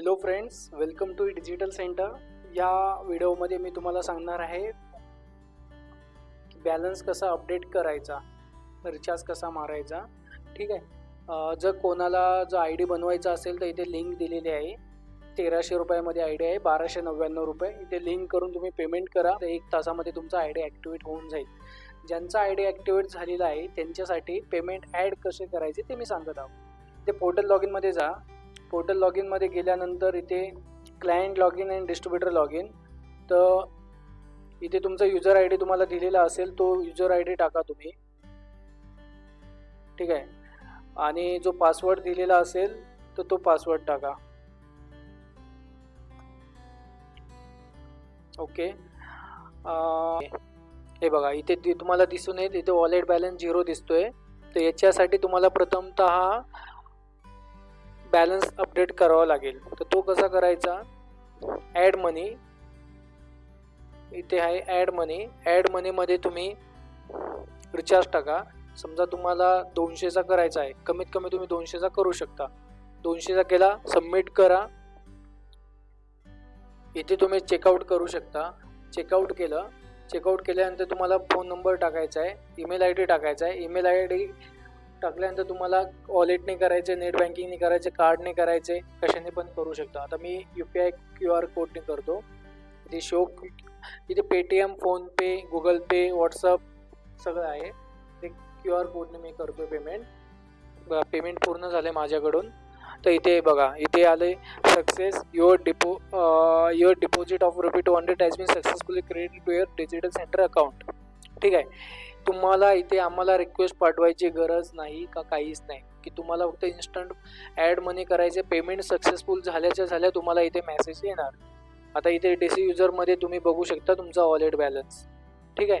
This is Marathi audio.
Hello friends welcome to digital centre या व्हिडिओमध्ये मी तुम्हाला सांगणार आहे बॅलन्स कसा अपडेट करायचा रिचार्ज कसा मारायचा. ठीक आहे? जर कोणाला जर आय डी बनवायचा असेल तर इथे लिंक दिलेली आहे. तेराशे रुपयामध्ये आय डी आहे बाराशे नव्याण्णव रुपये. इथे लिंक करून तुम्ही पेमेंट करा. तर एक तासामध्ये तुमचा आय डी ॲक्टिवेट होऊन जाईल. ज्यांचा आय डी ॲक्टिवेट झालेला आहे त्यांच्यासाठी पेमेंट ॲड कसे करायचे ते मी सांगत आहोत. ते पोर्टल लॉग इनमध्ये जा. पोर्टल लॉग इनमध्ये गेल्यानंतर इथे client log in and distributor log in तर इथे तुमचा युजर आय डी तुम्हाला दिलेला असेल तो युजर आय डी टाका तुम्ही. ठीक आहे? आणि जो पासवर्ड दिलेला असेल तर तो पासवर्ड टाका. ओके? हे बघा इथे तुम्हाला दिसून येत इथे वॉलेट बॅलन्स झिरो दिसतोय. तर याच्यासाठी तुम्हाला प्रथमत बॅलन्स अपडेट करावा लागेल. तर तो कसा करायचा? ॲड मनी इथे आहे ॲड मनी ॲड मनीमध्ये तुम्ही रिचार्ज टाका. समजा तुम्हाला दोनशेचा करायचा आहे. कमीत कमी तुम्ही दोनशेचा करू शकता. दोनशेचा केला सबमिट करा. इथे तुम्ही चेकआउट करू शकता. चेकआउट केलं. चेकआउट केल्यानंतर तुम्हाला फोन नंबर टाकायचा आहे. ईमेल आय डी टाकायचा आहे. ईमेल आय डी टाकल्यानंतर तुम्हाला वॉलेटने करायचे नेट बँकिंगने करायचे कार्डने करायचे कशाने पण करू शकता. आता मी U P I Q R कोडने करतो. इथे शो इथे Paytm PhonePe Google Pay WhatsApp सगळं आहे. ते क्यू आर कोडने मी करतो पेमेंट पेमेंट पूर्ण झाले माझ्याकडून. तर इथे बघा इथे आले success your depo your deposit of rupee two hundred has been successfully credit to your digital centre account ठीक आहे. तुम्हाला इथे आम्हाला रिक्वेस्ट पाठवायची गरज नाही का काहीच नाही. की तुम्हाला फक्त इन्स्टंट ॲड मनी करायचे पेमेंट सक्सेसफुल झाल्याच्या झाल्या तुम्हाला इथे मेसेज येणार. आता इथे डी सी युजरमध्ये तुम्ही बघू शकता तुमचा वॉलेट बॅलन्स ठीक आहे?